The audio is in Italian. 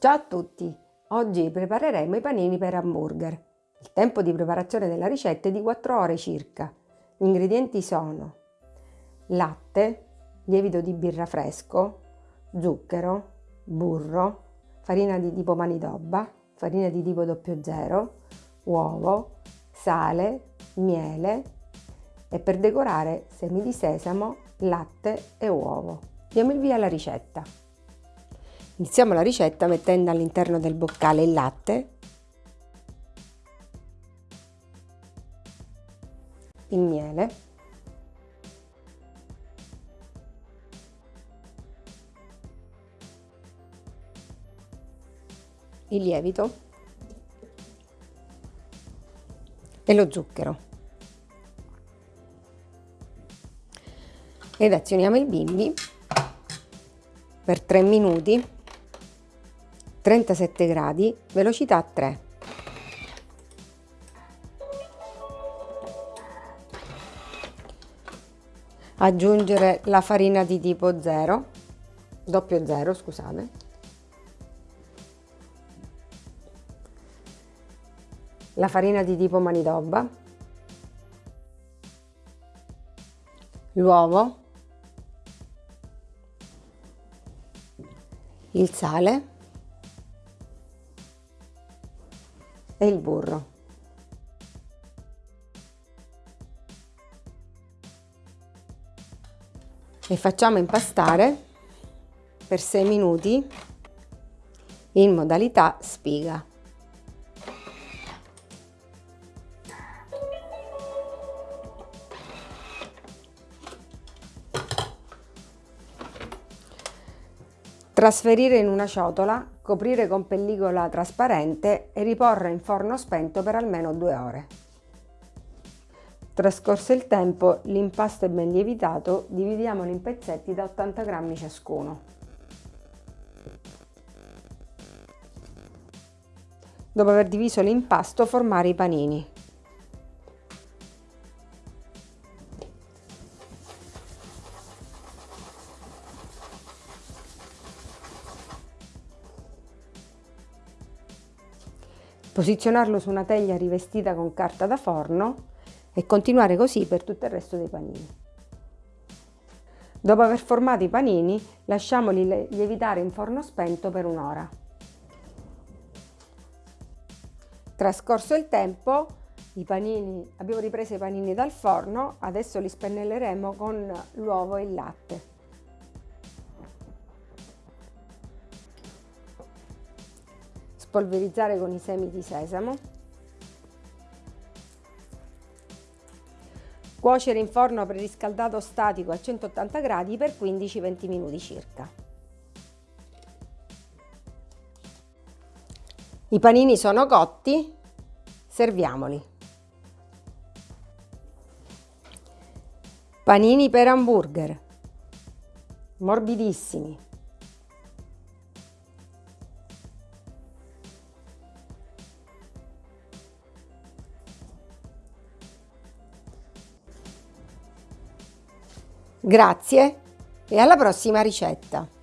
Ciao a tutti! Oggi prepareremo i panini per hamburger. Il tempo di preparazione della ricetta è di 4 ore circa. Gli ingredienti sono latte, lievito di birra fresco, zucchero, burro, farina di tipo manidobba, farina di tipo 00, uovo, sale, miele e per decorare semi di sesamo, latte e uovo. Diamo il via alla ricetta. Iniziamo la ricetta mettendo all'interno del boccale il latte, il miele, il lievito. E lo zucchero. Ed azioniamo il bimbi per 3 minuti 37 gradi, velocità 3. Aggiungere la farina di tipo 0, doppio 0 scusate. La farina di tipo manidobba. L'uovo. Il sale e il burro. E facciamo impastare per 6 minuti in modalità spiga. Trasferire in una ciotola, coprire con pellicola trasparente e riporre in forno spento per almeno due ore. Trascorso il tempo, l'impasto è ben lievitato, dividiamolo in pezzetti da 80 grammi ciascuno. Dopo aver diviso l'impasto, formare i panini. Posizionarlo su una teglia rivestita con carta da forno e continuare così per tutto il resto dei panini. Dopo aver formato i panini, lasciamoli lievitare in forno spento per un'ora. Trascorso il tempo, panini, abbiamo ripreso i panini dal forno, adesso li spennelleremo con l'uovo e il latte. Spolverizzare con i semi di sesamo, cuocere in forno preriscaldato statico a 180 gradi per 15-20 minuti circa. I panini sono cotti, serviamoli. Panini per hamburger, morbidissimi. Grazie e alla prossima ricetta!